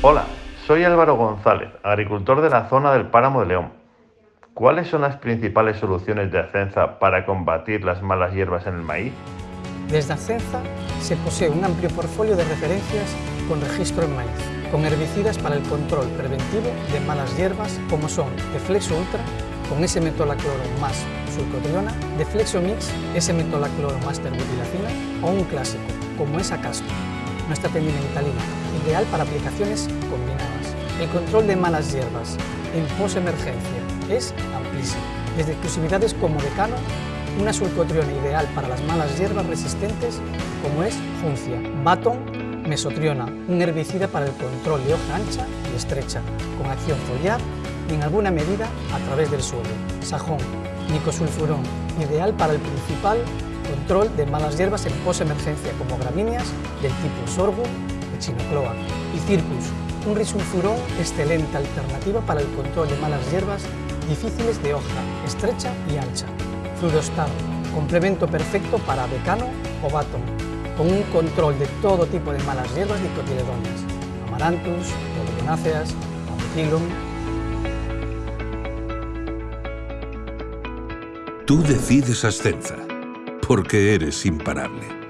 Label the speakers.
Speaker 1: Hola, soy Álvaro González, agricultor de la zona del Páramo de León. ¿Cuáles son las principales soluciones de Acenza para combatir las malas hierbas en el maíz?
Speaker 2: Desde Acenza se posee un amplio portfolio de referencias con registro en maíz, con herbicidas para el control preventivo de malas hierbas como son Deflexo Ultra, con S-metolacloro más sulcotriona, Deflexo Mix, S-metolacloro más terbutilacina o un clásico como es Acasco, nuestra pendimentalina, ideal para aplicaciones combinadas. El control de malas hierbas en posemergencia es amplísimo, desde exclusividades como Decano, una sulcotriona ideal para las malas hierbas resistentes como es Juncia, Baton, Mesotriona, un herbicida para el control de hoja ancha y estrecha, con acción foliar y en alguna medida a través del suelo, Sajón, Nicosulfurón, ideal para el principal control de malas hierbas en posemergencia como gramíneas del tipo sorgo, echinocloa y circus, un risulfurón excelente alternativa para el control de malas hierbas difíciles de hoja, estrecha y ancha. Fluorostar, complemento perfecto para decano o baton, con un control de todo tipo de malas hierbas dicotiledóneas, amaranthus, rhodocronáceas, ampicillum.
Speaker 3: Tú decides Ascenza porque eres imparable.